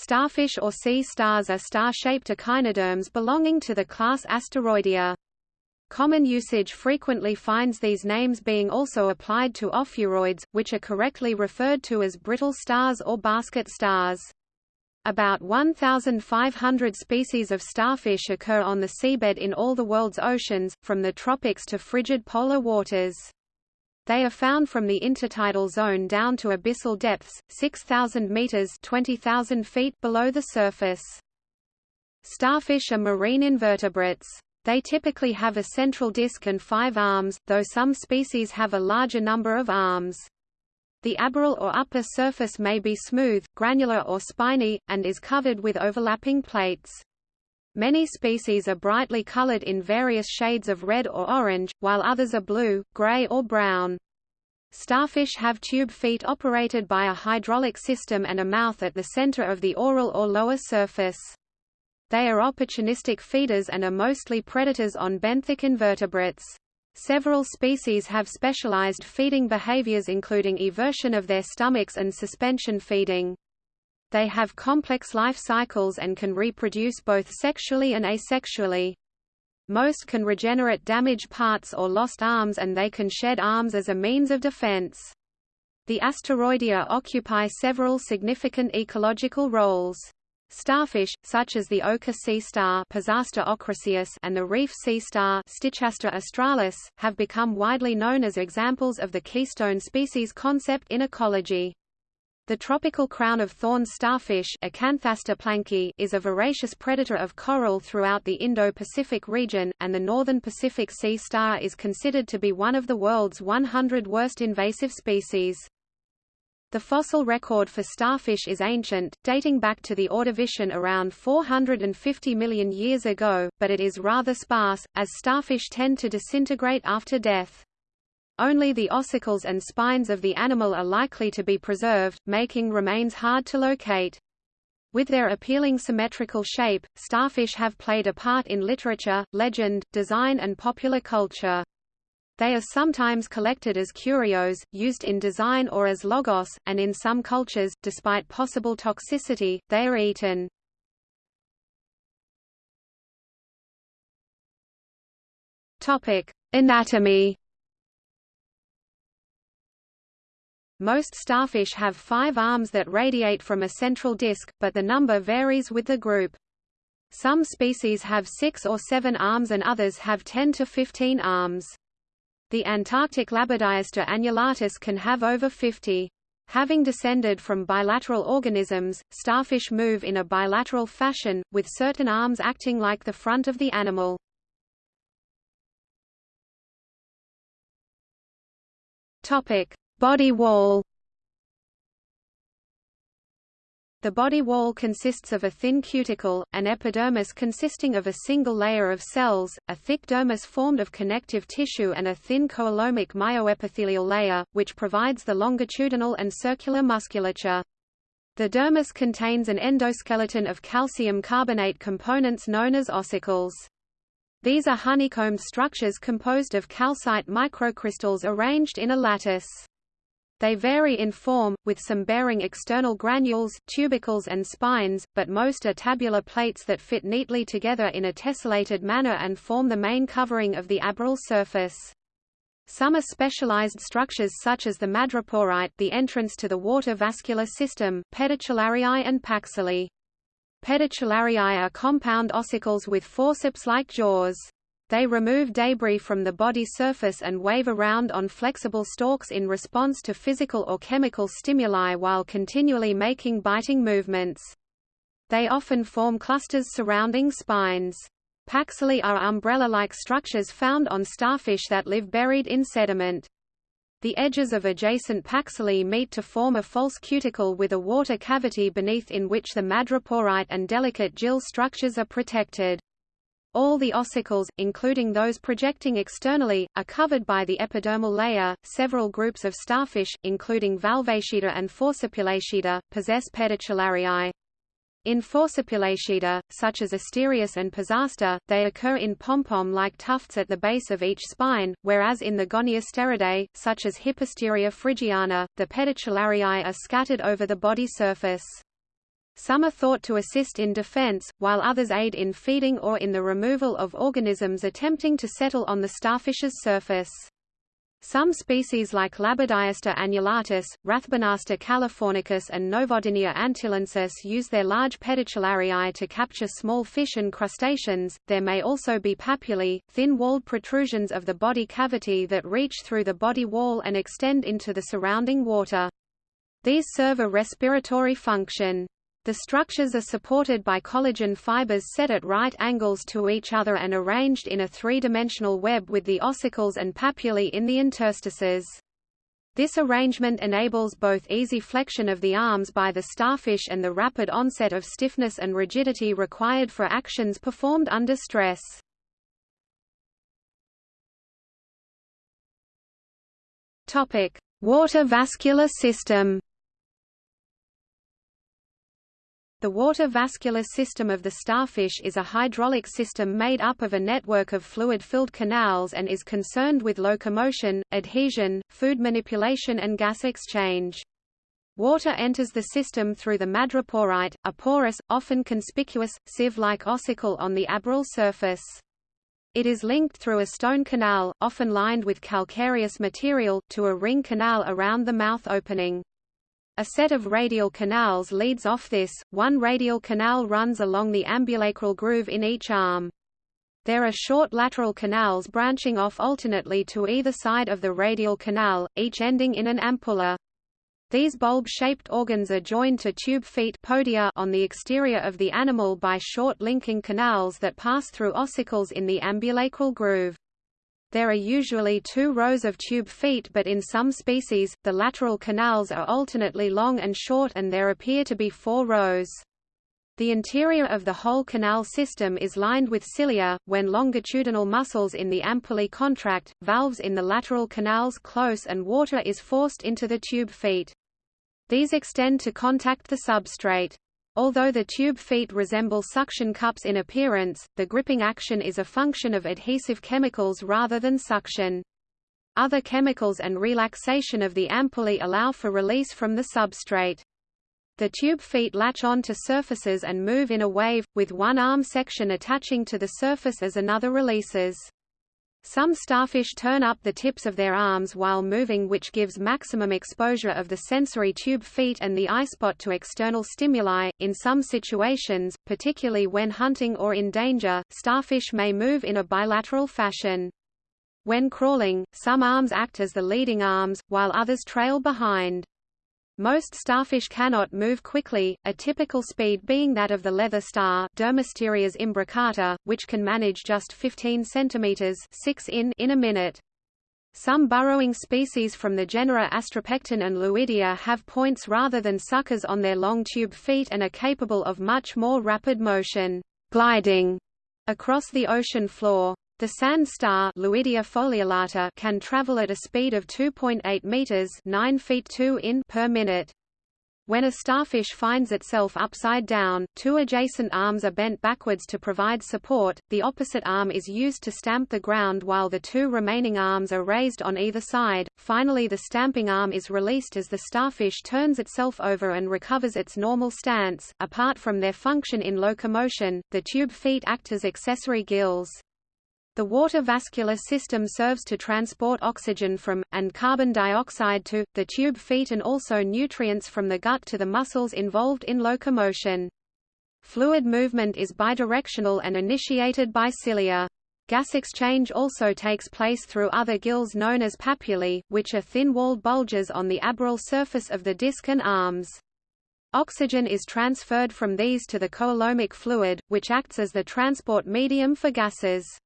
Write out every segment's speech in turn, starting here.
Starfish or sea stars are star-shaped echinoderms belonging to the class Asteroidea. Common usage frequently finds these names being also applied to ophiuroids, which are correctly referred to as brittle stars or basket stars. About 1,500 species of starfish occur on the seabed in all the world's oceans, from the tropics to frigid polar waters. They are found from the intertidal zone down to abyssal depths, 6,000 meters (20,000 feet) below the surface. Starfish are marine invertebrates. They typically have a central disc and five arms, though some species have a larger number of arms. The aboral or upper surface may be smooth, granular or spiny, and is covered with overlapping plates. Many species are brightly colored in various shades of red or orange, while others are blue, gray or brown. Starfish have tube feet operated by a hydraulic system and a mouth at the center of the oral or lower surface. They are opportunistic feeders and are mostly predators on benthic invertebrates. Several species have specialized feeding behaviors including eversion of their stomachs and suspension feeding. They have complex life cycles and can reproduce both sexually and asexually. Most can regenerate damaged parts or lost arms and they can shed arms as a means of defense. The asteroidea occupy several significant ecological roles. Starfish, such as the ochre sea star and the reef sea star australis, have become widely known as examples of the keystone species concept in ecology. The tropical crown of thorns starfish is a voracious predator of coral throughout the Indo-Pacific region, and the northern Pacific sea star is considered to be one of the world's 100 worst invasive species. The fossil record for starfish is ancient, dating back to the Ordovician around 450 million years ago, but it is rather sparse, as starfish tend to disintegrate after death. Only the ossicles and spines of the animal are likely to be preserved, making remains hard to locate. With their appealing symmetrical shape, starfish have played a part in literature, legend, design and popular culture. They are sometimes collected as curios, used in design or as logos, and in some cultures, despite possible toxicity, they are eaten. Anatomy. Most starfish have five arms that radiate from a central disc, but the number varies with the group. Some species have six or seven arms and others have 10 to 15 arms. The Antarctic Labidiaster annulatus can have over 50. Having descended from bilateral organisms, starfish move in a bilateral fashion, with certain arms acting like the front of the animal. Body wall The body wall consists of a thin cuticle, an epidermis consisting of a single layer of cells, a thick dermis formed of connective tissue and a thin coelomic myoepithelial layer, which provides the longitudinal and circular musculature. The dermis contains an endoskeleton of calcium carbonate components known as ossicles. These are honeycombed structures composed of calcite microcrystals arranged in a lattice. They vary in form, with some bearing external granules, tubercles and spines, but most are tabular plates that fit neatly together in a tessellated manner and form the main covering of the aboral surface. Some are specialized structures such as the madreporite the entrance to the water vascular system, pedicellariae and paxillae. Pedicellariae are compound ossicles with forceps-like jaws. They remove debris from the body surface and wave around on flexible stalks in response to physical or chemical stimuli while continually making biting movements. They often form clusters surrounding spines. Paxillae are umbrella-like structures found on starfish that live buried in sediment. The edges of adjacent paxillae meet to form a false cuticle with a water cavity beneath in which the madreporite and delicate gill structures are protected. All the ossicles, including those projecting externally, are covered by the epidermal layer. Several groups of starfish, including Valvatidae and Forcipulatidae, possess pedicellariae. In Forcipulatidae, such as Asterias and Pisaster, they occur in pom-pom-like tufts at the base of each spine, whereas in the Goniasteridae, such as Hippasteria phrygiana, the pedicellariae are scattered over the body surface. Some are thought to assist in defense, while others aid in feeding or in the removal of organisms attempting to settle on the starfish's surface. Some species like Labidiaster annulatus, Rathbunaster californicus and Novodinia antillensis use their large pedicellariae to capture small fish and crustaceans. There may also be papillae, thin-walled protrusions of the body cavity that reach through the body wall and extend into the surrounding water. These serve a respiratory function. The structures are supported by collagen fibers set at right angles to each other and arranged in a three-dimensional web with the ossicles and papillae in the interstices. This arrangement enables both easy flexion of the arms by the starfish and the rapid onset of stiffness and rigidity required for actions performed under stress. Water vascular system. The water vascular system of the starfish is a hydraulic system made up of a network of fluid-filled canals and is concerned with locomotion, adhesion, food manipulation and gas exchange. Water enters the system through the madreporite, a porous, often conspicuous, sieve-like ossicle on the aboral surface. It is linked through a stone canal, often lined with calcareous material, to a ring canal around the mouth opening. A set of radial canals leads off this, one radial canal runs along the ambulacral groove in each arm. There are short lateral canals branching off alternately to either side of the radial canal, each ending in an ampulla. These bulb-shaped organs are joined to tube feet podia on the exterior of the animal by short linking canals that pass through ossicles in the ambulacral groove. There are usually two rows of tube feet but in some species, the lateral canals are alternately long and short and there appear to be four rows. The interior of the whole canal system is lined with cilia. When longitudinal muscles in the ampullae contract, valves in the lateral canals close and water is forced into the tube feet. These extend to contact the substrate. Although the tube feet resemble suction cups in appearance, the gripping action is a function of adhesive chemicals rather than suction. Other chemicals and relaxation of the ampullae allow for release from the substrate. The tube feet latch on to surfaces and move in a wave, with one arm section attaching to the surface as another releases. Some starfish turn up the tips of their arms while moving which gives maximum exposure of the sensory tube feet and the eye spot to external stimuli. In some situations, particularly when hunting or in danger, starfish may move in a bilateral fashion. When crawling, some arms act as the leading arms, while others trail behind. Most starfish cannot move quickly, a typical speed being that of the leather star Dermasterias imbricata, which can manage just 15 cm 6 in, in a minute. Some burrowing species from the genera Astropecten and Luidia have points rather than suckers on their long tube feet and are capable of much more rapid motion gliding across the ocean floor. The sand star Luidia foliolata can travel at a speed of 2.8 meters, 9 feet 2 in per minute. When a starfish finds itself upside down, two adjacent arms are bent backwards to provide support, the opposite arm is used to stamp the ground while the two remaining arms are raised on either side. Finally the stamping arm is released as the starfish turns itself over and recovers its normal stance. Apart from their function in locomotion, the tube feet act as accessory gills. The water vascular system serves to transport oxygen from, and carbon dioxide to, the tube feet and also nutrients from the gut to the muscles involved in locomotion. Fluid movement is bidirectional and initiated by cilia. Gas exchange also takes place through other gills known as papillae, which are thin-walled bulges on the aboral surface of the disc and arms. Oxygen is transferred from these to the coelomic fluid, which acts as the transport medium for gases.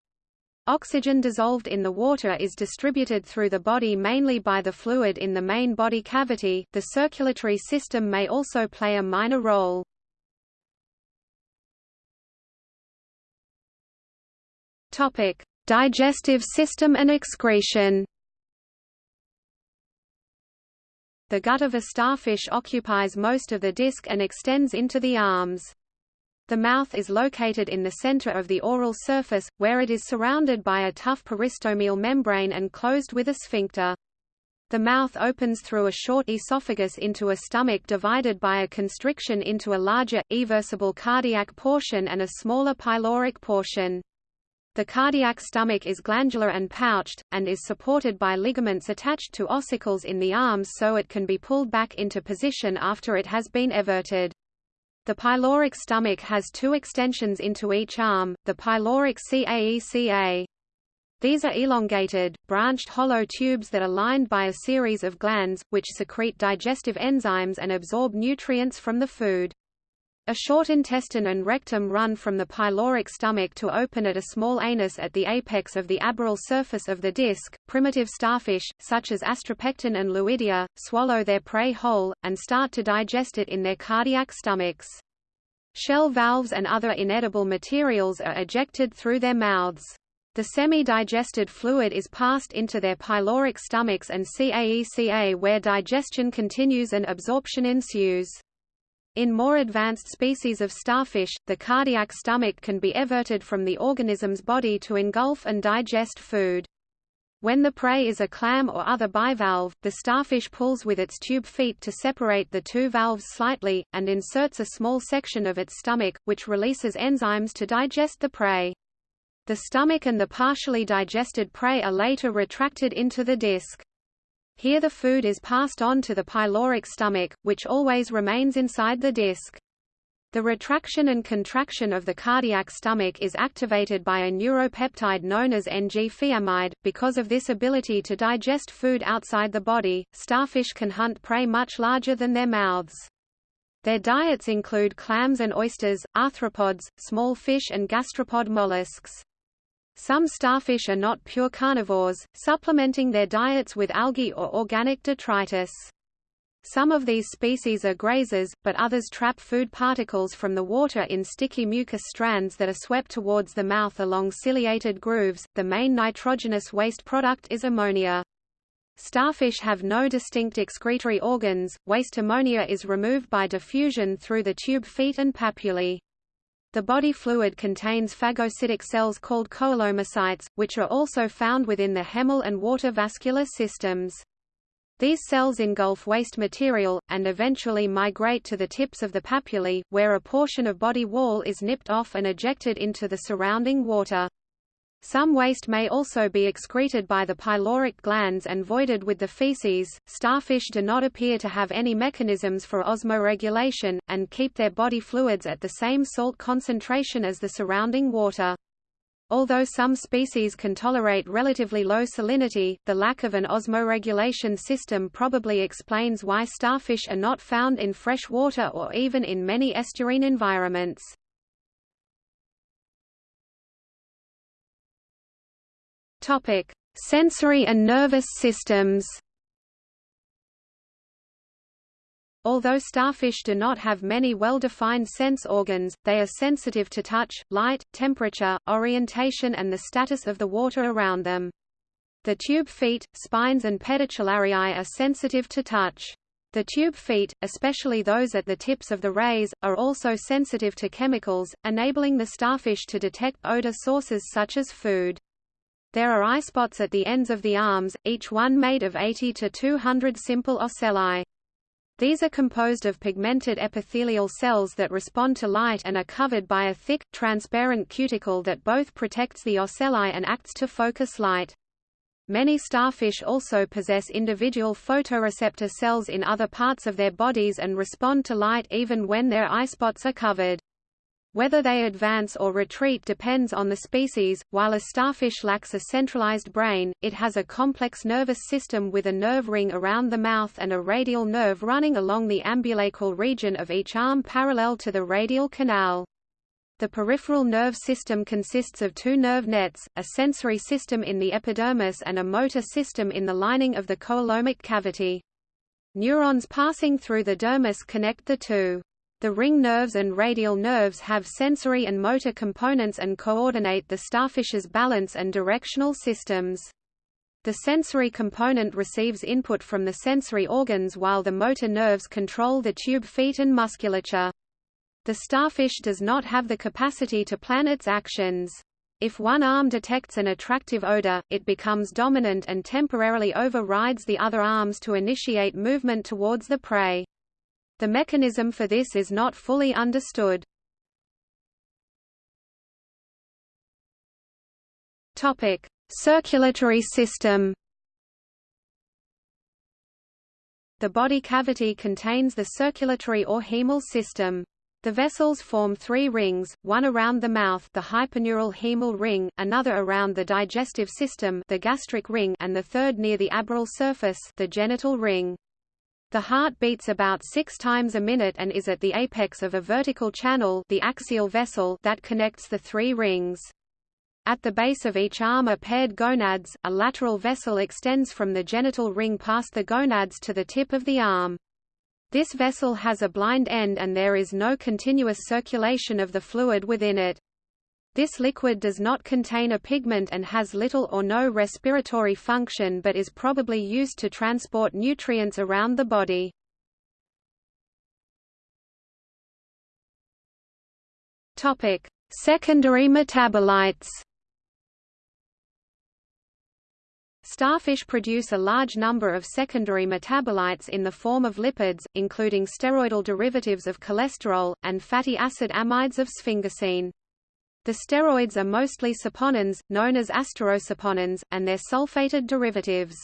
Oxygen dissolved in the water is distributed through the body mainly by the fluid in the main body cavity. The circulatory system may also play a minor role. Topic: Digestive system and excretion. The gut of a starfish occupies most of the disc and extends into the arms. The mouth is located in the center of the oral surface, where it is surrounded by a tough peristomial membrane and closed with a sphincter. The mouth opens through a short esophagus into a stomach divided by a constriction into a larger, eversible cardiac portion and a smaller pyloric portion. The cardiac stomach is glandular and pouched, and is supported by ligaments attached to ossicles in the arms so it can be pulled back into position after it has been everted. The pyloric stomach has two extensions into each arm, the pyloric CAECA. These are elongated, branched hollow tubes that are lined by a series of glands, which secrete digestive enzymes and absorb nutrients from the food. A short intestine and rectum run from the pyloric stomach to open at a small anus at the apex of the aboral surface of the disc. Primitive starfish, such as Astropecten and Luidia, swallow their prey whole, and start to digest it in their cardiac stomachs. Shell valves and other inedible materials are ejected through their mouths. The semi-digested fluid is passed into their pyloric stomachs and CAECA where digestion continues and absorption ensues. In more advanced species of starfish, the cardiac stomach can be everted from the organism's body to engulf and digest food. When the prey is a clam or other bivalve, the starfish pulls with its tube feet to separate the two valves slightly, and inserts a small section of its stomach, which releases enzymes to digest the prey. The stomach and the partially digested prey are later retracted into the disc. Here the food is passed on to the pyloric stomach, which always remains inside the disc. The retraction and contraction of the cardiac stomach is activated by a neuropeptide known as Ng-fiamide. Because of this ability to digest food outside the body, starfish can hunt prey much larger than their mouths. Their diets include clams and oysters, arthropods, small fish and gastropod mollusks. Some starfish are not pure carnivores, supplementing their diets with algae or organic detritus. Some of these species are grazers, but others trap food particles from the water in sticky mucus strands that are swept towards the mouth along ciliated grooves. The main nitrogenous waste product is ammonia. Starfish have no distinct excretory organs. Waste ammonia is removed by diffusion through the tube feet and papillae. The body fluid contains phagocytic cells called coelomocytes, which are also found within the hemal and water vascular systems. These cells engulf waste material, and eventually migrate to the tips of the papillae, where a portion of body wall is nipped off and ejected into the surrounding water. Some waste may also be excreted by the pyloric glands and voided with the feces. Starfish do not appear to have any mechanisms for osmoregulation, and keep their body fluids at the same salt concentration as the surrounding water. Although some species can tolerate relatively low salinity, the lack of an osmoregulation system probably explains why starfish are not found in fresh water or even in many estuarine environments. Topic: Sensory and nervous systems. Although starfish do not have many well-defined sense organs, they are sensitive to touch, light, temperature, orientation and the status of the water around them. The tube feet, spines and pedicellariae are sensitive to touch. The tube feet, especially those at the tips of the rays, are also sensitive to chemicals, enabling the starfish to detect odor sources such as food. There are eye spots at the ends of the arms, each one made of 80 to 200 simple ocelli. These are composed of pigmented epithelial cells that respond to light and are covered by a thick, transparent cuticle that both protects the ocelli and acts to focus light. Many starfish also possess individual photoreceptor cells in other parts of their bodies and respond to light even when their eye spots are covered. Whether they advance or retreat depends on the species. While a starfish lacks a centralized brain, it has a complex nervous system with a nerve ring around the mouth and a radial nerve running along the ambulacral region of each arm parallel to the radial canal. The peripheral nerve system consists of two nerve nets, a sensory system in the epidermis and a motor system in the lining of the coelomic cavity. Neurons passing through the dermis connect the two. The ring nerves and radial nerves have sensory and motor components and coordinate the starfish's balance and directional systems. The sensory component receives input from the sensory organs while the motor nerves control the tube feet and musculature. The starfish does not have the capacity to plan its actions. If one arm detects an attractive odor, it becomes dominant and temporarily overrides the other arms to initiate movement towards the prey. The mechanism for this is not fully understood. Topic: Circulatory system. The body cavity contains the circulatory or hemal system. The vessels form three rings, one around the mouth the hyperneural hemal ring, another around the digestive system the gastric ring and the third near the aboral surface the genital ring. The heart beats about six times a minute and is at the apex of a vertical channel the axial vessel that connects the three rings. At the base of each arm are paired gonads, a lateral vessel extends from the genital ring past the gonads to the tip of the arm. This vessel has a blind end and there is no continuous circulation of the fluid within it. This liquid does not contain a pigment and has little or no respiratory function but is probably used to transport nutrients around the body. Topic: Secondary metabolites. Starfish produce a large number of secondary metabolites in the form of lipids, including steroidal derivatives of cholesterol, and fatty acid amides of sphingosine. The steroids are mostly saponins, known as asterosaponins, and their sulfated derivatives.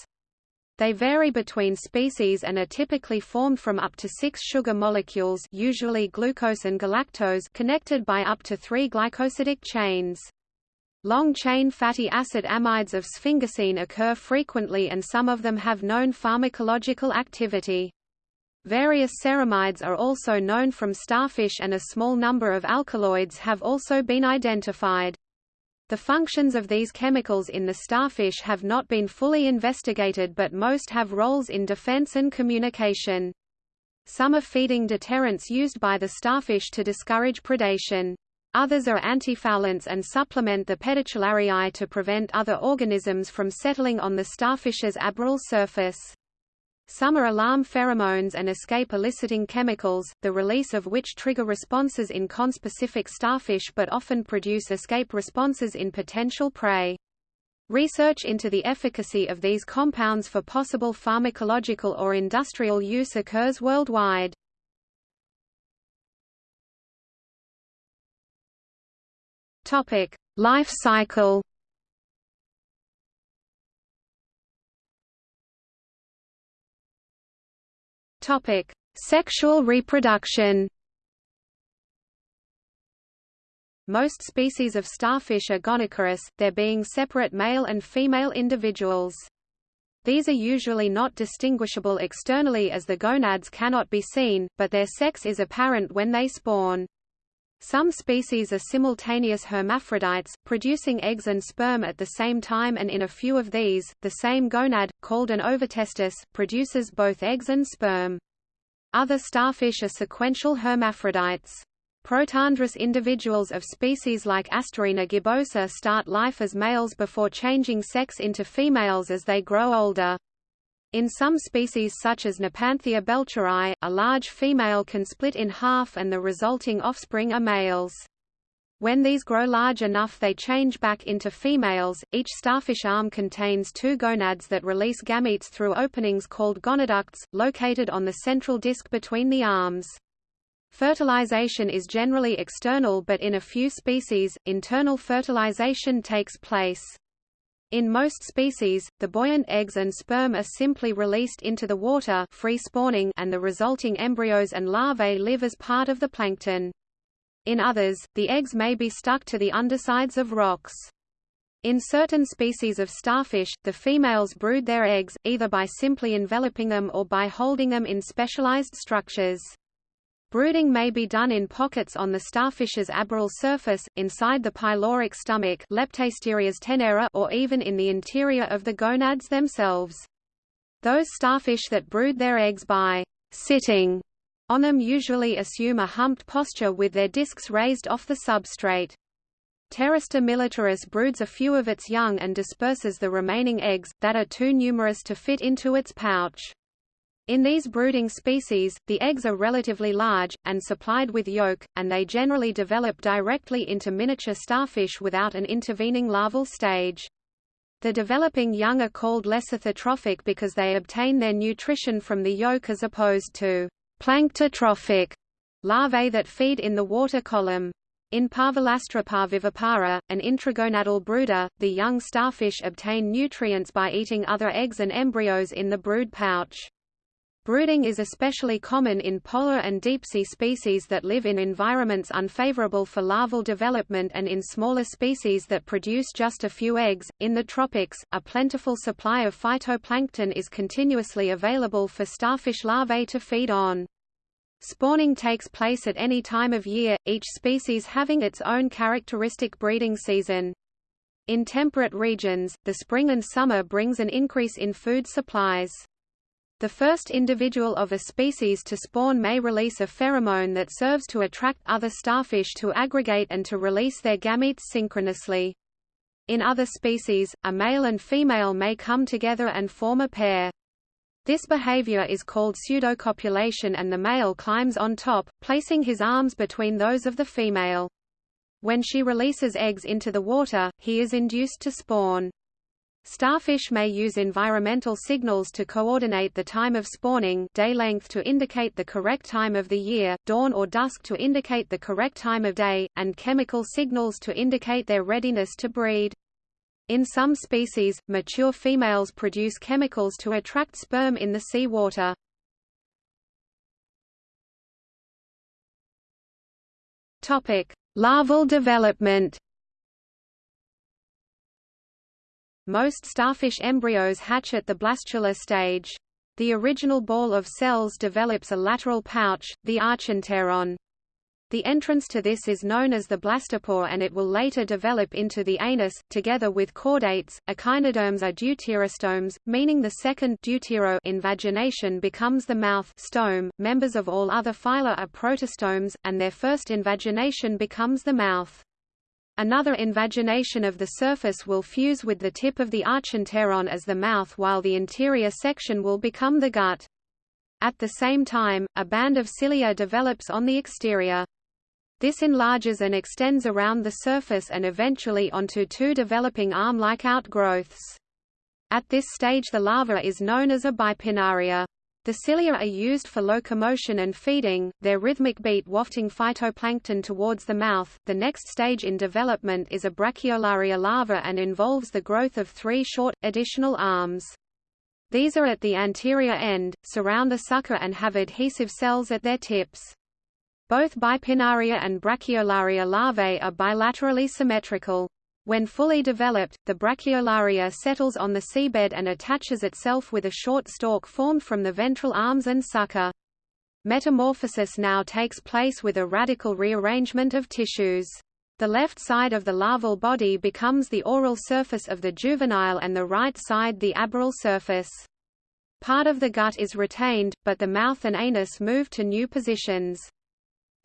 They vary between species and are typically formed from up to six sugar molecules usually glucose and galactose connected by up to three glycosidic chains. Long-chain fatty acid amides of sphingosine occur frequently and some of them have known pharmacological activity. Various ceramides are also known from starfish and a small number of alkaloids have also been identified. The functions of these chemicals in the starfish have not been fully investigated but most have roles in defense and communication. Some are feeding deterrents used by the starfish to discourage predation. Others are antifoulants and supplement the pedicellariae to prevent other organisms from settling on the starfish's aboral surface. Some are alarm pheromones and escape eliciting chemicals, the release of which trigger responses in conspecific starfish but often produce escape responses in potential prey. Research into the efficacy of these compounds for possible pharmacological or industrial use occurs worldwide. Topic: Life cycle. Topic: Sexual reproduction. Most species of starfish are gonochorous, there being separate male and female individuals. These are usually not distinguishable externally as the gonads cannot be seen, but their sex is apparent when they spawn. Some species are simultaneous hermaphrodites, producing eggs and sperm at the same time and in a few of these, the same gonad, called an ovotestis, produces both eggs and sperm. Other starfish are sequential hermaphrodites. Protandrous individuals of species like Asterina gibbosa start life as males before changing sex into females as they grow older. In some species such as Nepanthia belcheri, a large female can split in half and the resulting offspring are males. When these grow large enough they change back into females. Each starfish arm contains two gonads that release gametes through openings called gonaducts, located on the central disc between the arms. Fertilization is generally external but in a few species, internal fertilization takes place. In most species, the buoyant eggs and sperm are simply released into the water free spawning and the resulting embryos and larvae live as part of the plankton. In others, the eggs may be stuck to the undersides of rocks. In certain species of starfish, the females brood their eggs, either by simply enveloping them or by holding them in specialized structures. Brooding may be done in pockets on the starfish's aboral surface, inside the pyloric stomach tenera or even in the interior of the gonads themselves. Those starfish that brood their eggs by sitting on them usually assume a humped posture with their discs raised off the substrate. Pteraster militaris broods a few of its young and disperses the remaining eggs, that are too numerous to fit into its pouch. In these brooding species, the eggs are relatively large, and supplied with yolk, and they generally develop directly into miniature starfish without an intervening larval stage. The developing young are called lecithotrophic because they obtain their nutrition from the yolk as opposed to planktotrophic larvae that feed in the water column. In Parvulastra parvivipara, an intragonadal brooder, the young starfish obtain nutrients by eating other eggs and embryos in the brood pouch. Brooding is especially common in polar and deep-sea species that live in environments unfavorable for larval development and in smaller species that produce just a few eggs. In the tropics, a plentiful supply of phytoplankton is continuously available for starfish larvae to feed on. Spawning takes place at any time of year, each species having its own characteristic breeding season. In temperate regions, the spring and summer brings an increase in food supplies. The first individual of a species to spawn may release a pheromone that serves to attract other starfish to aggregate and to release their gametes synchronously. In other species, a male and female may come together and form a pair. This behavior is called pseudocopulation and the male climbs on top, placing his arms between those of the female. When she releases eggs into the water, he is induced to spawn. Starfish may use environmental signals to coordinate the time of spawning day length to indicate the correct time of the year, dawn or dusk to indicate the correct time of day, and chemical signals to indicate their readiness to breed. In some species, mature females produce chemicals to attract sperm in the sea water. Larval development Most starfish embryos hatch at the blastula stage. The original ball of cells develops a lateral pouch, the archenteron. The entrance to this is known as the blastopore and it will later develop into the anus. Together with chordates, echinoderms are deuterostomes, meaning the second deutero invagination becomes the mouth stome. Members of all other phyla are protostomes, and their first invagination becomes the mouth. Another invagination of the surface will fuse with the tip of the archenteron as the mouth while the interior section will become the gut. At the same time, a band of cilia develops on the exterior. This enlarges and extends around the surface and eventually onto two developing arm-like outgrowths. At this stage the larva is known as a bipinnaria. The cilia are used for locomotion and feeding, their rhythmic beat wafting phytoplankton towards the mouth. The next stage in development is a brachiolaria larva and involves the growth of three short, additional arms. These are at the anterior end, surround the sucker and have adhesive cells at their tips. Both bipinnaria and brachiolaria larvae are bilaterally symmetrical. When fully developed, the brachiolaria settles on the seabed and attaches itself with a short stalk formed from the ventral arms and sucker. Metamorphosis now takes place with a radical rearrangement of tissues. The left side of the larval body becomes the oral surface of the juvenile and the right side the aboral surface. Part of the gut is retained, but the mouth and anus move to new positions.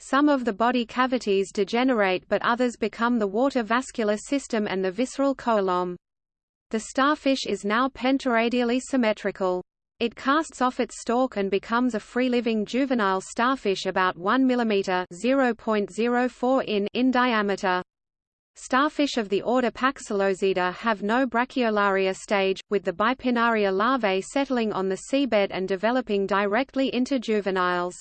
Some of the body cavities degenerate but others become the water vascular system and the visceral column. The starfish is now pentaradially symmetrical. It casts off its stalk and becomes a free-living juvenile starfish about 1 mm (0.04 in) in diameter. Starfish of the order Paxillosida have no brachiolaria stage, with the bipinnaria larvae settling on the seabed and developing directly into juveniles.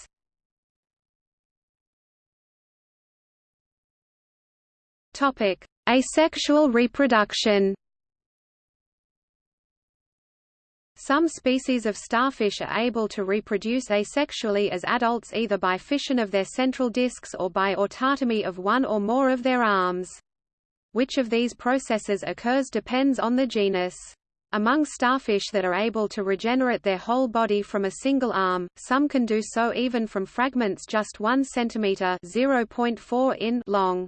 Topic: Asexual reproduction. Some species of starfish are able to reproduce asexually as adults either by fission of their central discs or by autotomy of one or more of their arms. Which of these processes occurs depends on the genus. Among starfish that are able to regenerate their whole body from a single arm, some can do so even from fragments just 1 cm (0.4 in) long.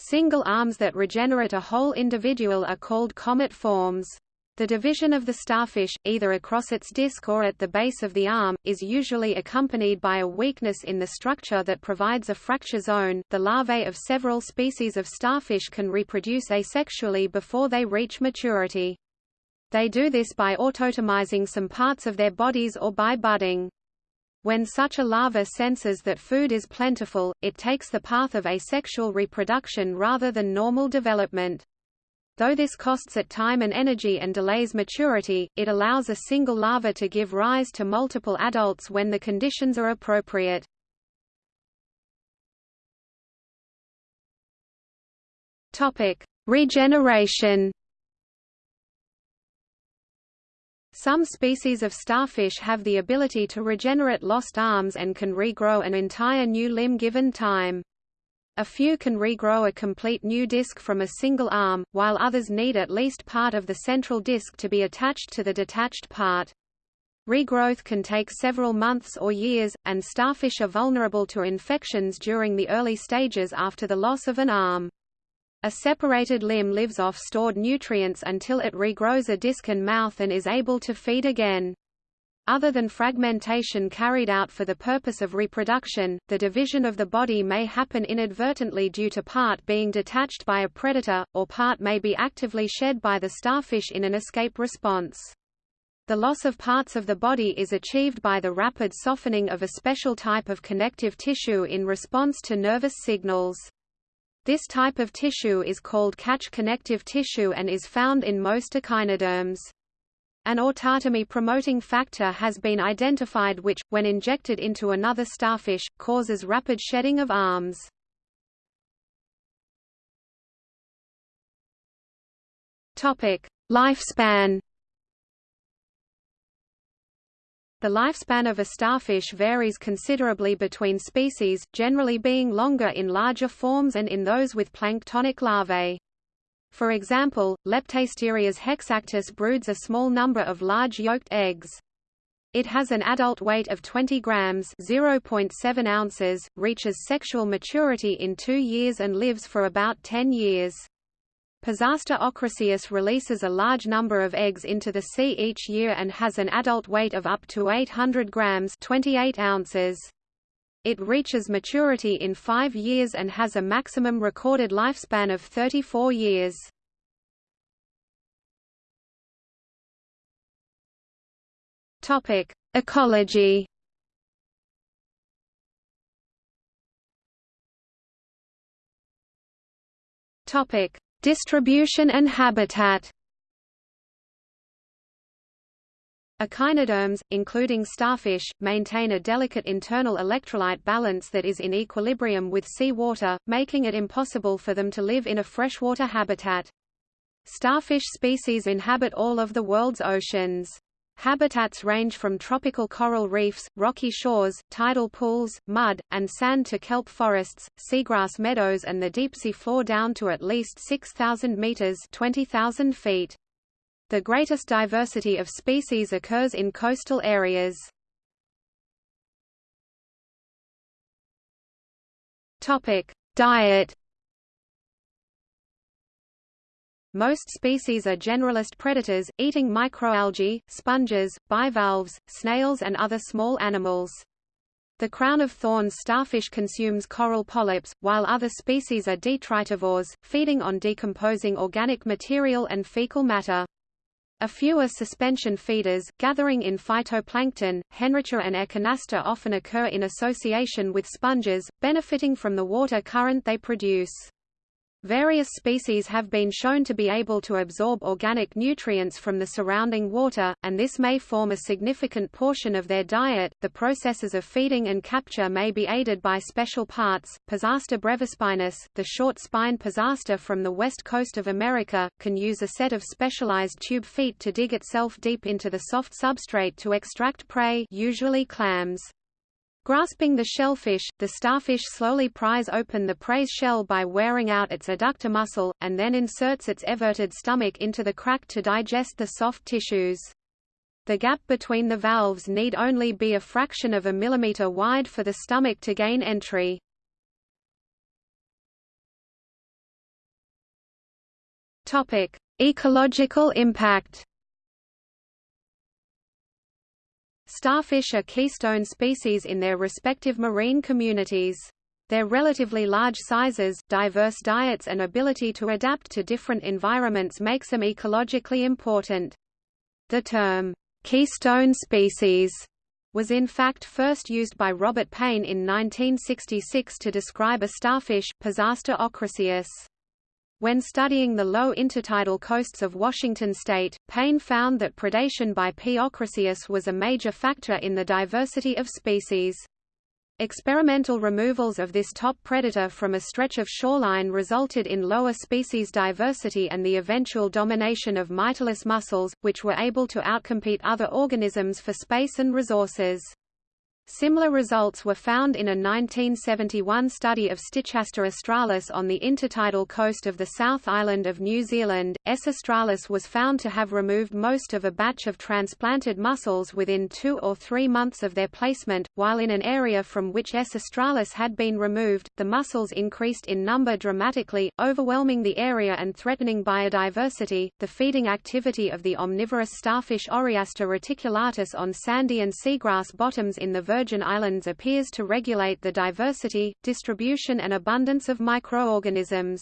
Single arms that regenerate a whole individual are called comet forms. The division of the starfish, either across its disc or at the base of the arm, is usually accompanied by a weakness in the structure that provides a fracture zone. The larvae of several species of starfish can reproduce asexually before they reach maturity. They do this by autotomizing some parts of their bodies or by budding. When such a larva senses that food is plentiful, it takes the path of asexual reproduction rather than normal development. Though this costs it time and energy and delays maturity, it allows a single larva to give rise to multiple adults when the conditions are appropriate. Topic: Regeneration. Some species of starfish have the ability to regenerate lost arms and can regrow an entire new limb given time. A few can regrow a complete new disc from a single arm, while others need at least part of the central disc to be attached to the detached part. Regrowth can take several months or years, and starfish are vulnerable to infections during the early stages after the loss of an arm. A separated limb lives off stored nutrients until it regrows a disc and mouth and is able to feed again. Other than fragmentation carried out for the purpose of reproduction, the division of the body may happen inadvertently due to part being detached by a predator, or part may be actively shed by the starfish in an escape response. The loss of parts of the body is achieved by the rapid softening of a special type of connective tissue in response to nervous signals. This type of tissue is called catch connective tissue and is found in most echinoderms. An autotomy-promoting factor has been identified which, when injected into another starfish, causes rapid shedding of arms. Lifespan The lifespan of a starfish varies considerably between species, generally being longer in larger forms and in those with planktonic larvae. For example, Leptasterias hexactis broods a small number of large yolked eggs. It has an adult weight of 20 grams (0.7 ounces), reaches sexual maturity in 2 years and lives for about 10 years. Pisaster ochraceus releases a large number of eggs into the sea each year and has an adult weight of up to 800 grams 28 ounces. It reaches maturity in five years and has a maximum recorded lifespan of 34 years. Ecology Topic: Distribution and habitat Echinoderms, including starfish, maintain a delicate internal electrolyte balance that is in equilibrium with sea water, making it impossible for them to live in a freshwater habitat. Starfish species inhabit all of the world's oceans. Habitats range from tropical coral reefs, rocky shores, tidal pools, mud, and sand to kelp forests, seagrass meadows and the deep-sea floor down to at least 6,000 meters 20,000 feet. The greatest diversity of species occurs in coastal areas. Diet Most species are generalist predators, eating microalgae, sponges, bivalves, snails and other small animals. The crown of thorns starfish consumes coral polyps, while other species are detritivores, feeding on decomposing organic material and fecal matter. A few are suspension feeders, gathering in phytoplankton. Henricia and Echinaster often occur in association with sponges, benefiting from the water current they produce. Various species have been shown to be able to absorb organic nutrients from the surrounding water, and this may form a significant portion of their diet. The processes of feeding and capture may be aided by special parts. Pisaster brevispinus, the short spine pisaster from the west coast of America, can use a set of specialized tube feet to dig itself deep into the soft substrate to extract prey, usually clams. Grasping the shellfish, the starfish slowly pries open the prey's shell by wearing out its adductor muscle, and then inserts its everted stomach into the crack to digest the soft tissues. The gap between the valves need only be a fraction of a millimeter wide for the stomach to gain entry. Ecological impact Starfish are keystone species in their respective marine communities. Their relatively large sizes, diverse diets and ability to adapt to different environments makes them ecologically important. The term, "'keystone species' was in fact first used by Robert Paine in 1966 to describe a starfish, Pisaster ochraceus. When studying the low intertidal coasts of Washington state, Paine found that predation by P. ochraceus was a major factor in the diversity of species. Experimental removals of this top predator from a stretch of shoreline resulted in lower species diversity and the eventual domination of Mytilus mussels, which were able to outcompete other organisms for space and resources. Similar results were found in a 1971 study of Stichaster australis on the intertidal coast of the South Island of New Zealand. S. australis was found to have removed most of a batch of transplanted mussels within two or three months of their placement, while in an area from which S. australis had been removed, the mussels increased in number dramatically, overwhelming the area and threatening biodiversity. The feeding activity of the omnivorous starfish Oreaster reticulatus on sandy and seagrass bottoms in the Virgin Islands appears to regulate the diversity, distribution and abundance of microorganisms.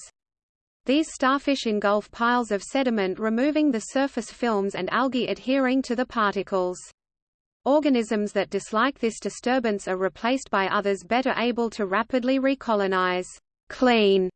These starfish engulf piles of sediment removing the surface films and algae adhering to the particles. Organisms that dislike this disturbance are replaced by others better able to rapidly recolonize clean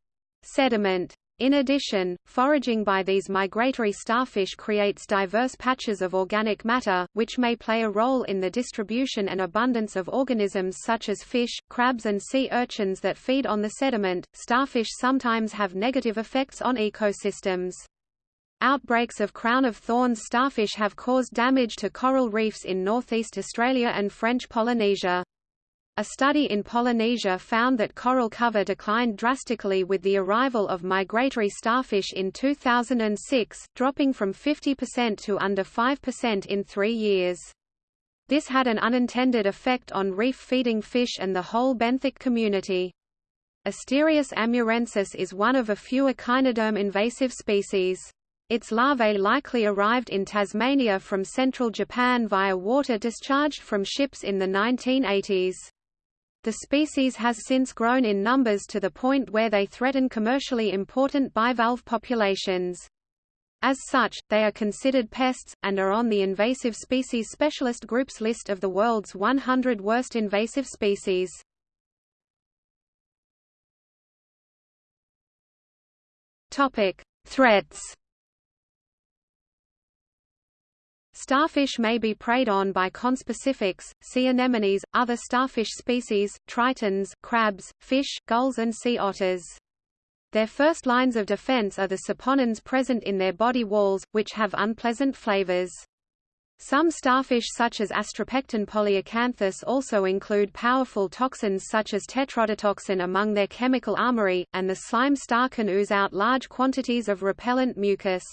sediment. In addition, foraging by these migratory starfish creates diverse patches of organic matter, which may play a role in the distribution and abundance of organisms such as fish, crabs and sea urchins that feed on the sediment. Starfish sometimes have negative effects on ecosystems. Outbreaks of crown of thorns starfish have caused damage to coral reefs in northeast Australia and French Polynesia. A study in Polynesia found that coral cover declined drastically with the arrival of migratory starfish in 2006, dropping from 50% to under 5% in three years. This had an unintended effect on reef-feeding fish and the whole benthic community. Asterias amurensis is one of a few echinoderm invasive species. Its larvae likely arrived in Tasmania from central Japan via water discharged from ships in the 1980s. The species has since grown in numbers to the point where they threaten commercially important bivalve populations. As such, they are considered pests, and are on the Invasive Species Specialist Group's list of the world's 100 worst invasive species. Threats Starfish may be preyed on by conspecifics, sea anemones, other starfish species, tritons, crabs, fish, gulls and sea otters. Their first lines of defense are the saponins present in their body walls, which have unpleasant flavors. Some starfish such as Astropecten polyacanthus also include powerful toxins such as tetrodotoxin among their chemical armory, and the slime star can ooze out large quantities of repellent mucus.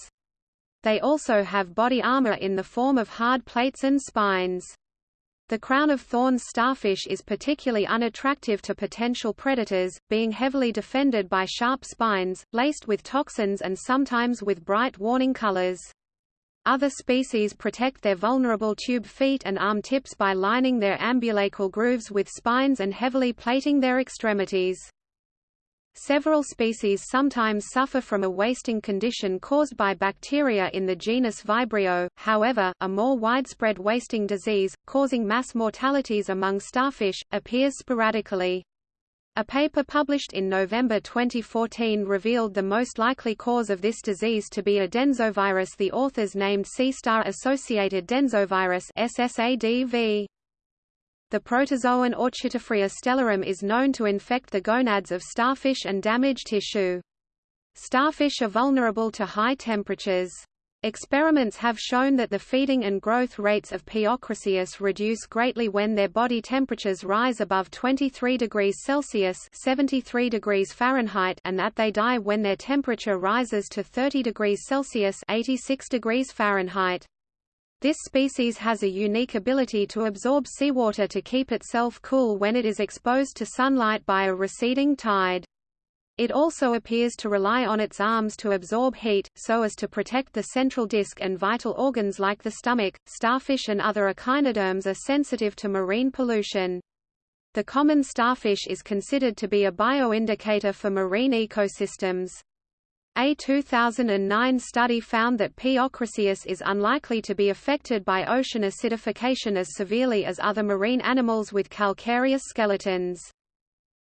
They also have body armor in the form of hard plates and spines. The crown of thorns starfish is particularly unattractive to potential predators, being heavily defended by sharp spines, laced with toxins and sometimes with bright warning colors. Other species protect their vulnerable tube feet and arm tips by lining their ambulacral grooves with spines and heavily plating their extremities. Several species sometimes suffer from a wasting condition caused by bacteria in the genus Vibrio, however, a more widespread wasting disease, causing mass mortalities among starfish, appears sporadically. A paper published in November 2014 revealed the most likely cause of this disease to be a densovirus the authors named sea star-associated densovirus SSADV. The protozoan Orchitophrya stellarum is known to infect the gonads of starfish and damage tissue. Starfish are vulnerable to high temperatures. Experiments have shown that the feeding and growth rates of P. ochraceus reduce greatly when their body temperatures rise above 23 degrees Celsius 73 degrees Fahrenheit and that they die when their temperature rises to 30 degrees Celsius 86 degrees Fahrenheit. This species has a unique ability to absorb seawater to keep itself cool when it is exposed to sunlight by a receding tide. It also appears to rely on its arms to absorb heat, so as to protect the central disc and vital organs like the stomach. Starfish and other echinoderms are sensitive to marine pollution. The common starfish is considered to be a bioindicator for marine ecosystems. A 2009 study found that P. is unlikely to be affected by ocean acidification as severely as other marine animals with calcareous skeletons.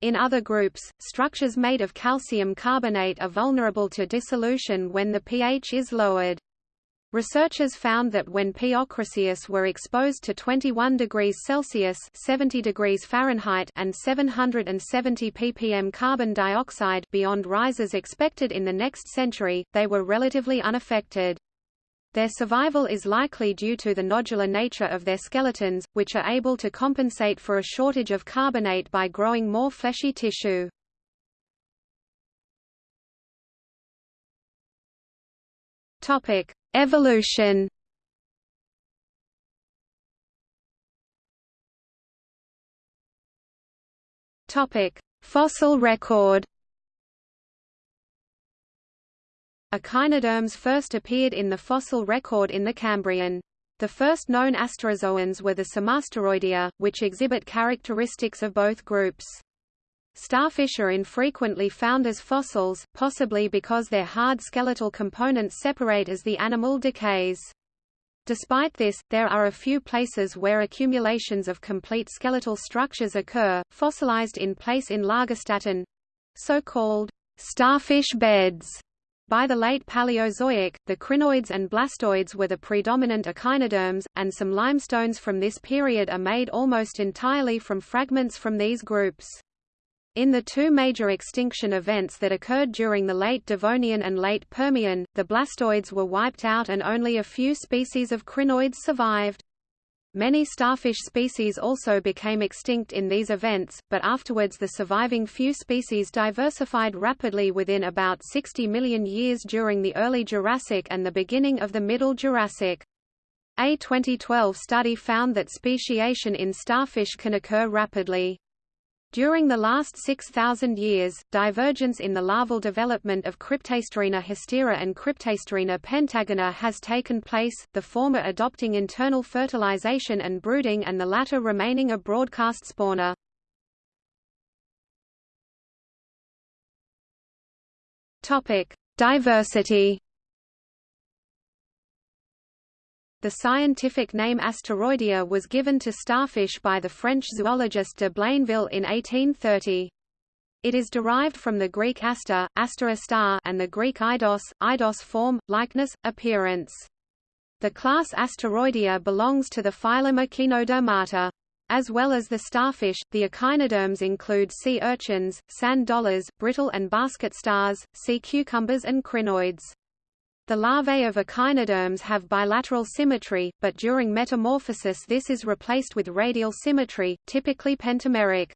In other groups, structures made of calcium carbonate are vulnerable to dissolution when the pH is lowered. Researchers found that when P. were exposed to 21 degrees Celsius 70 degrees Fahrenheit and 770 ppm carbon dioxide beyond rises expected in the next century, they were relatively unaffected. Their survival is likely due to the nodular nature of their skeletons, which are able to compensate for a shortage of carbonate by growing more fleshy tissue. Topic: Evolution Topic: Fossil record. Echinoderms first appeared in the fossil record in the Cambrian. The first known asterozoans were the Somasteroidea, which exhibit characteristics of both groups. Starfish are infrequently found as fossils, possibly because their hard skeletal components separate as the animal decays. Despite this, there are a few places where accumulations of complete skeletal structures occur, fossilized in place in Lagerstätten—so-called starfish beds. By the late Paleozoic, the crinoids and blastoids were the predominant echinoderms, and some limestones from this period are made almost entirely from fragments from these groups. In the two major extinction events that occurred during the late Devonian and late Permian, the blastoids were wiped out and only a few species of crinoids survived. Many starfish species also became extinct in these events, but afterwards the surviving few species diversified rapidly within about 60 million years during the early Jurassic and the beginning of the Middle Jurassic. A 2012 study found that speciation in starfish can occur rapidly. During the last 6,000 years, divergence in the larval development of Cryptasterina hystera and Cryptasterina pentagona has taken place, the former adopting internal fertilization and brooding and the latter remaining a broadcast spawner. Diversity The scientific name Asteroidea was given to starfish by the French zoologist de Blainville in 1830. It is derived from the Greek aster, aster star, and the Greek eidos, eidos form, likeness, appearance. The class Asteroidea belongs to the phylum Echinodermata. As well as the starfish, the echinoderms include sea urchins, sand dollars, brittle and basket stars, sea cucumbers and crinoids. The larvae of echinoderms have bilateral symmetry, but during metamorphosis this is replaced with radial symmetry, typically pentameric.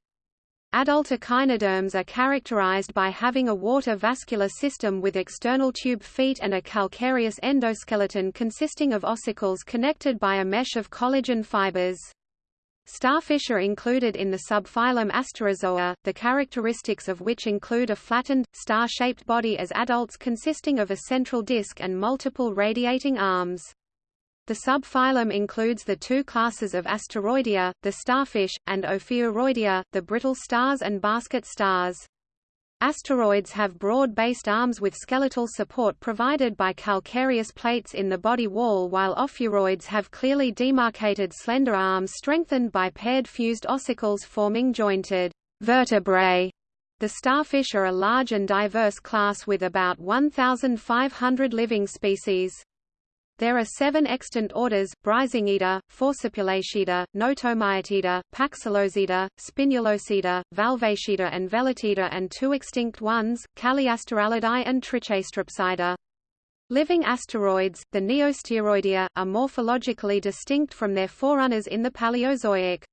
Adult echinoderms are characterized by having a water vascular system with external tube feet and a calcareous endoskeleton consisting of ossicles connected by a mesh of collagen fibers. Starfish are included in the subphylum Asterozoa, the characteristics of which include a flattened, star-shaped body as adults consisting of a central disc and multiple radiating arms. The subphylum includes the two classes of Asteroidea, the starfish, and Ophiuroidea, the brittle stars and basket stars. Asteroids have broad-based arms with skeletal support provided by calcareous plates in the body wall while ophiuroids have clearly demarcated slender arms strengthened by paired fused ossicles forming jointed vertebrae. The starfish are a large and diverse class with about 1,500 living species. There are seven extant orders, Brisingida, Forcipulacida, Notomyotida, Paxillosida, Spinulosida, Valvatida and Velatida and two extinct ones, Calliasterellidae and Trichasteropsida. Living asteroids, the Neoasteroidea, are morphologically distinct from their forerunners in the Paleozoic.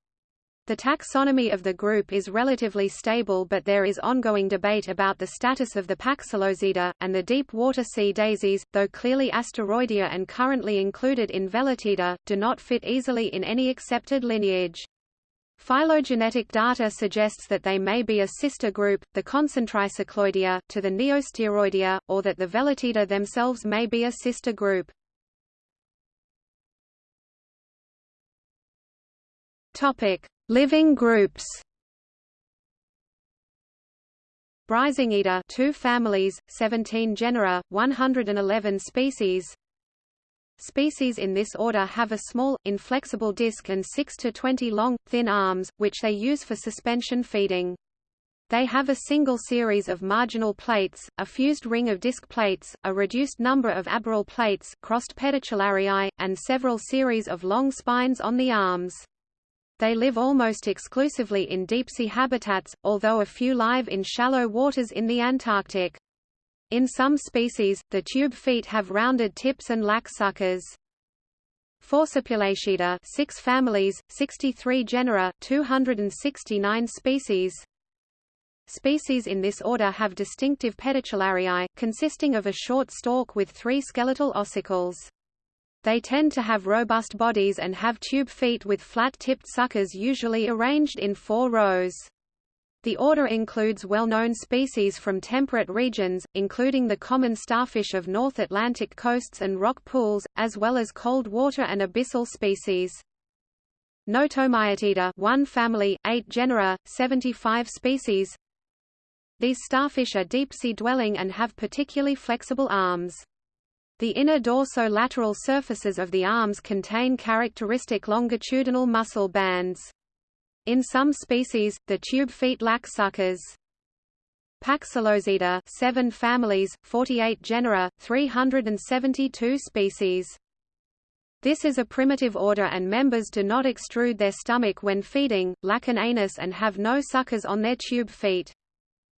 The taxonomy of the group is relatively stable but there is ongoing debate about the status of the Paxillosida, and the deep-water sea daisies, though clearly asteroidea and currently included in Velatida, do not fit easily in any accepted lineage. Phylogenetic data suggests that they may be a sister group, the Concentricycloidea, to the Neoasteroidea, or that the Velatida themselves may be a sister group. Topic: Living groups Brisingida 2 families, 17 genera, 111 species Species in this order have a small, inflexible disc and 6 to 20 long, thin arms, which they use for suspension feeding. They have a single series of marginal plates, a fused ring of disc plates, a reduced number of aboral plates crossed pedicellariae, and several series of long spines on the arms. They live almost exclusively in deep-sea habitats, although a few live in shallow waters in the Antarctic. In some species, the tube feet have rounded tips and lack suckers. Forcipulacida 6 families, 63 genera, 269 species. Species in this order have distinctive pedicellariae, consisting of a short stalk with three skeletal ossicles. They tend to have robust bodies and have tube feet with flat-tipped suckers usually arranged in four rows. The order includes well-known species from temperate regions, including the common starfish of North Atlantic coasts and rock pools, as well as cold water and abyssal species. Notomyotida 1 family, 8 genera, 75 species. These starfish are deep-sea dwelling and have particularly flexible arms. The inner dorso-lateral surfaces of the arms contain characteristic longitudinal muscle bands. In some species, the tube feet lack suckers. Paxillosida 7 families, 48 genera, 372 species. This is a primitive order and members do not extrude their stomach when feeding, lack an anus and have no suckers on their tube feet.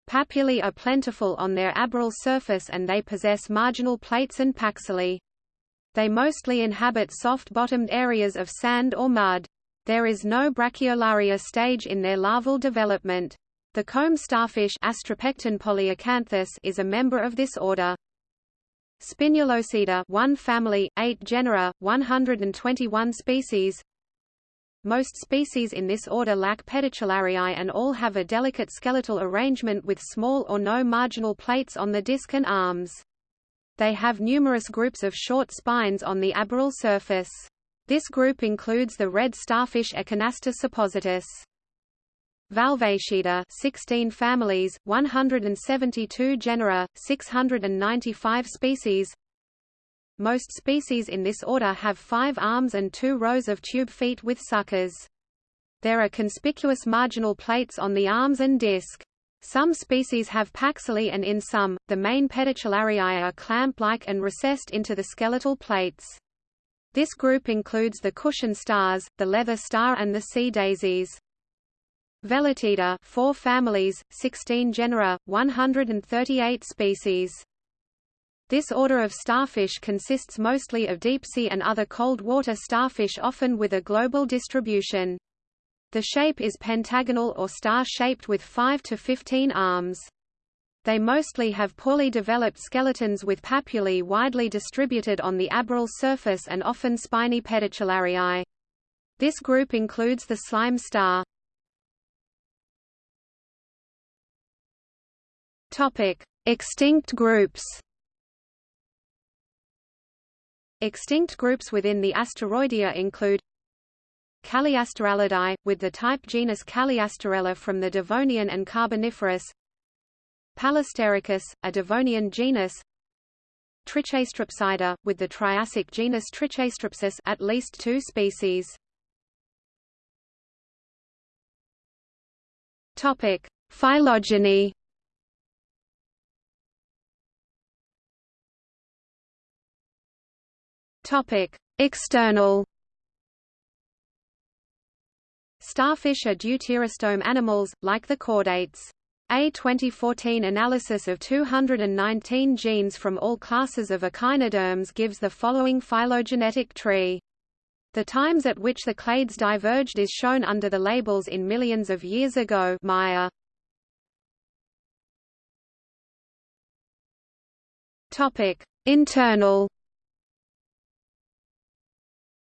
Papillae are plentiful on their aboral surface and they possess marginal plates and paxillae. They mostly inhabit soft-bottomed areas of sand or mud. There is no brachiolaria stage in their larval development. The comb starfish is a member of this order. Spinulosida 1 family, 8 genera, 121 species. Most species in this order lack pedicellariae and all have a delicate skeletal arrangement with small or no marginal plates on the disc and arms. They have numerous groups of short spines on the aboral surface. This group includes the red starfish Echinaster sepositus. Valvatida 16 families, 172 genera, 695 species. Most species in this order have five arms and two rows of tube feet with suckers. There are conspicuous marginal plates on the arms and disc. Some species have paxillae and in some, the main pedicellariae are clamp-like and recessed into the skeletal plates. This group includes the cushion stars, the leather star and the sea daisies. Velatida 4 families, 16 genera, 138 species. This order of starfish consists mostly of deep-sea and other cold-water starfish often with a global distribution. The shape is pentagonal or star-shaped with 5 to 15 arms. They mostly have poorly developed skeletons with papillae widely distributed on the aboral surface and often spiny pedicellariae. This group includes the slime star. Extinct groups. Extinct groups within the asteroidea include Calliasterellidae, with the type genus Calliasterella from the Devonian and Carboniferous Palasteriscus, a Devonian genus Trichasteropsida, with the Triassic genus Trichasteropsis at least two species. Topic: Phylogeny. Topic: External. Starfish are deuterostome animals, like the chordates. A 2014 analysis of 219 genes from all classes of echinoderms gives the following phylogenetic tree. The times at which the clades diverged is shown under the labels in millions of years ago Maya. Internal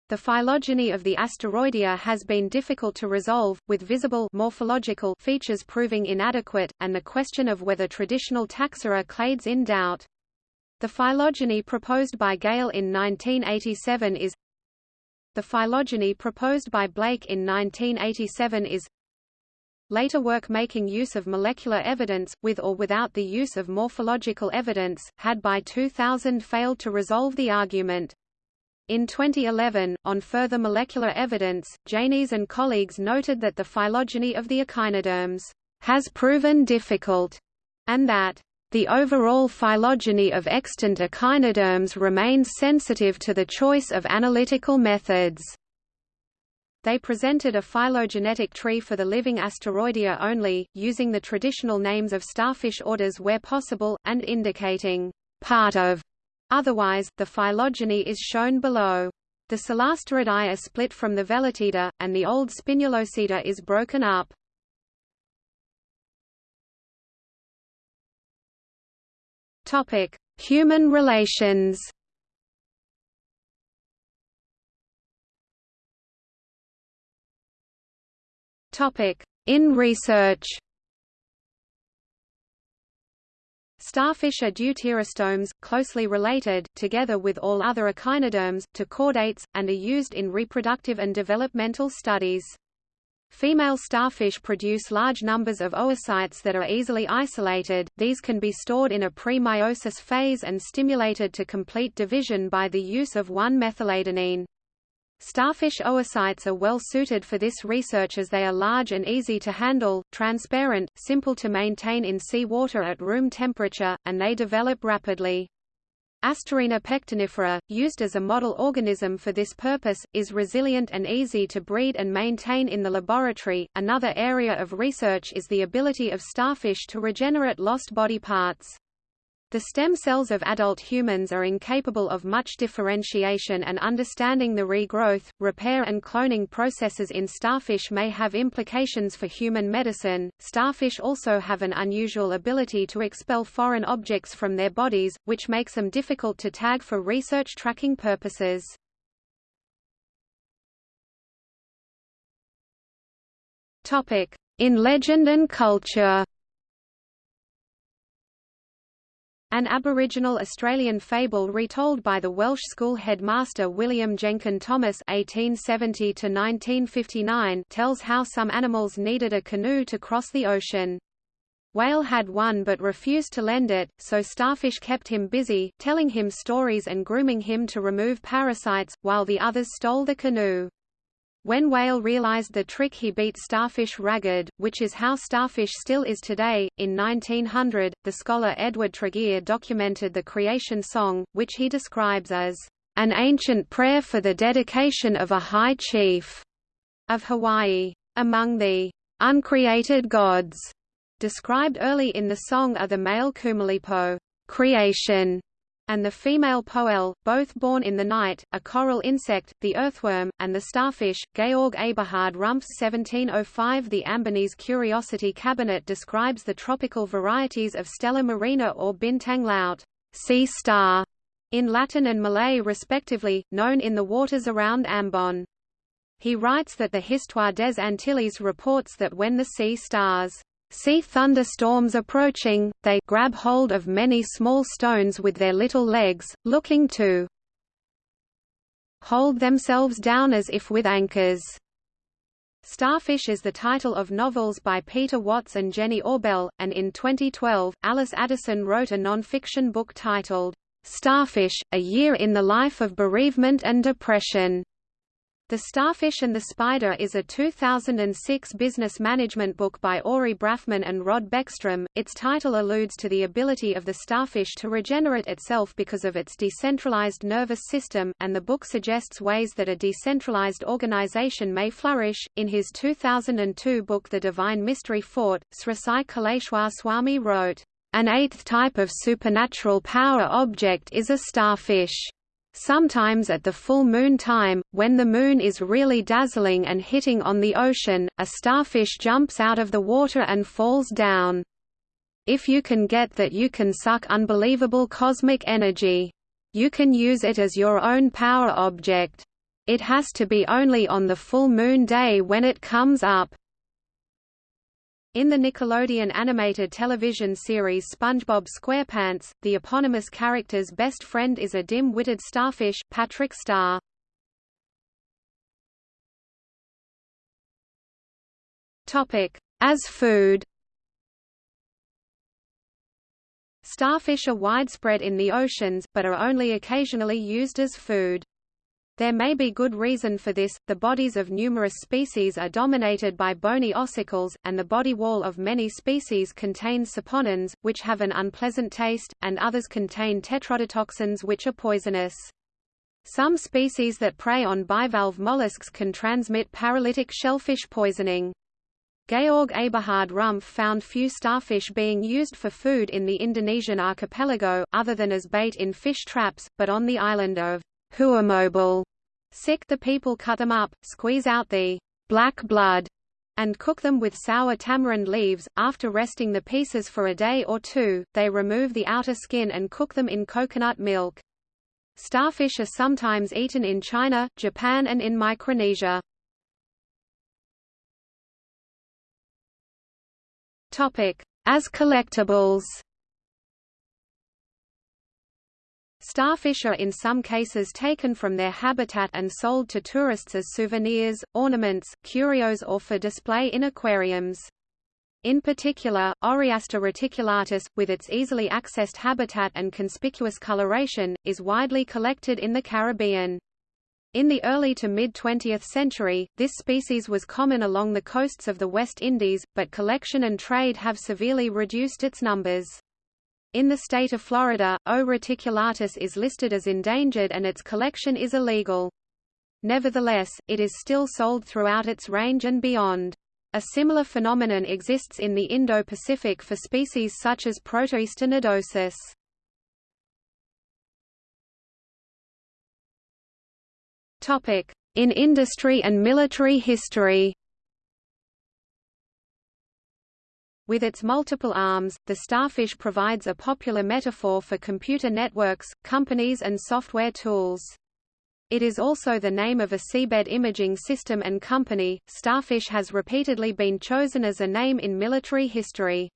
the phylogeny of the asteroidea has been difficult to resolve, with visible morphological features proving inadequate, and the question of whether traditional taxa are clades in doubt. The phylogeny proposed by Gale in 1987 is The phylogeny proposed by Blake in 1987 is Later work making use of molecular evidence, with or without the use of morphological evidence, had by 2000 failed to resolve the argument. In 2011, on further molecular evidence, Janies and colleagues noted that the phylogeny of the echinoderms has proven difficult, and that the overall phylogeny of extant echinoderms remains sensitive to the choice of analytical methods. They presented a phylogenetic tree for the living Asteroidea only, using the traditional names of starfish orders where possible, and indicating part of. Otherwise, the phylogeny is shown below. The Solasteridae are split from the Velatida, and the old Spinulosida is broken up. Topic: Human relations. Topic: In research Starfish are deuterostomes, closely related, together with all other echinoderms, to chordates, and are used in reproductive and developmental studies. Female starfish produce large numbers of oocytes that are easily isolated, these can be stored in a pre-meiosis phase and stimulated to complete division by the use of 1-methyladenine. Starfish oocytes are well suited for this research as they are large and easy to handle, transparent, simple to maintain in sea water at room temperature, and they develop rapidly. Asterina pectinifera, used as a model organism for this purpose, is resilient and easy to breed and maintain in the laboratory. Another area of research is the ability of starfish to regenerate lost body parts. The stem cells of adult humans are incapable of much differentiation and understanding the regrowth, repair and cloning processes in starfish may have implications for human medicine. Starfish also have an unusual ability to expel foreign objects from their bodies, which makes them difficult to tag for research tracking purposes. Topic: In legend and culture. An Aboriginal Australian fable retold by the Welsh school headmaster William Jenkin Thomas (1870–1959) tells how some animals needed a canoe to cross the ocean. Whale had one but refused to lend it, so Starfish kept him busy, telling him stories and grooming him to remove parasites, while the others stole the canoe. When Whale realized the trick he beat Starfish ragged, which is how Starfish still is today. In 1900, the scholar Edward Tregear documented the creation song, which he describes as an ancient prayer for the dedication of a high chief of Hawaii. Among the uncreated gods described early in the song are the male Kumulipo creation and the female Poele, both born in the night, a coral insect, the earthworm, and the starfish. Georg Eberhard Rumpf's 1705 The Ambonese Curiosity Cabinet describes the tropical varieties of Stella marina or bintang laut, sea star, in Latin and Malay respectively, known in the waters around Ambon. He writes that the Histoire des Antilles reports that when the sea stars see thunderstorms approaching, they grab hold of many small stones with their little legs, looking to hold themselves down as if with anchors. Starfish is the title of novels by Peter Watts and Jenny Orbell, and in 2012, Alice Addison wrote a non-fiction book titled, Starfish, A Year in the Life of Bereavement and Depression. The Starfish and the Spider is a 2006 business management book by Ori Brafman and Rod Beckstrom. Its title alludes to the ability of the starfish to regenerate itself because of its decentralized nervous system, and the book suggests ways that a decentralized organization may flourish. In his 2002 book The Divine Mystery Fort, Sri Sai Kaleshwar Swami wrote, An eighth type of supernatural power object is a starfish. Sometimes at the full moon time, when the moon is really dazzling and hitting on the ocean, a starfish jumps out of the water and falls down. If you can get that you can suck unbelievable cosmic energy. You can use it as your own power object. It has to be only on the full moon day when it comes up. In the Nickelodeon animated television series SpongeBob SquarePants, the eponymous character's best friend is a dim-witted starfish, Patrick Star. As food. Starfish are widespread in the oceans, but are only occasionally used as food. There may be good reason for this, the bodies of numerous species are dominated by bony ossicles, and the body wall of many species contains saponins, which have an unpleasant taste, and others contain tetrodotoxins which are poisonous. Some species that prey on bivalve mollusks can transmit paralytic shellfish poisoning. Georg Eberhard Rumpf found few starfish being used for food in the Indonesian archipelago, other than as bait in fish traps, but on the island of Huamobile. Sick the people cut them up, squeeze out the black blood, and cook them with sour tamarind leaves. After resting the pieces for a day or two, they remove the outer skin and cook them in coconut milk. Starfish are sometimes eaten in China, Japan and in Micronesia. As collectibles Starfish are in some cases taken from their habitat and sold to tourists as souvenirs, ornaments, curios or for display in aquariums. In particular, Oreaster reticulatus, with its easily accessed habitat and conspicuous coloration, is widely collected in the Caribbean. In the early to mid-20th century, this species was common along the coasts of the West Indies, but collection and trade have severely reduced its numbers. In the state of Florida, O. reticulatus is listed as endangered and its collection is illegal. Nevertheless, it is still sold throughout its range and beyond. A similar phenomenon exists in the Indo-Pacific for species such as Protoreaster nodosus. In industry and military history With its multiple arms, the starfish provides a popular metaphor for computer networks, companies and software tools. It is also the name of a seabed imaging system and company. Starfish has repeatedly been chosen as a name in military history.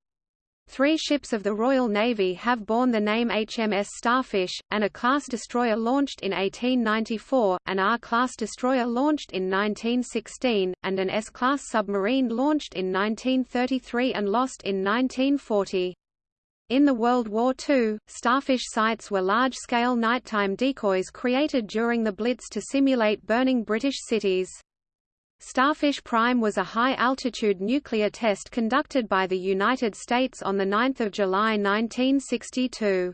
Three ships of the Royal Navy have borne the name HMS Starfish, and a class destroyer launched in 1894, an R-class destroyer launched in 1916, and an S-class submarine launched in 1933 and lost in 1940. In the World War II, starfish sites were large-scale nighttime decoys created during the Blitz to simulate burning British cities. Starfish Prime was a high-altitude nuclear test conducted by the United States on 9 July 1962.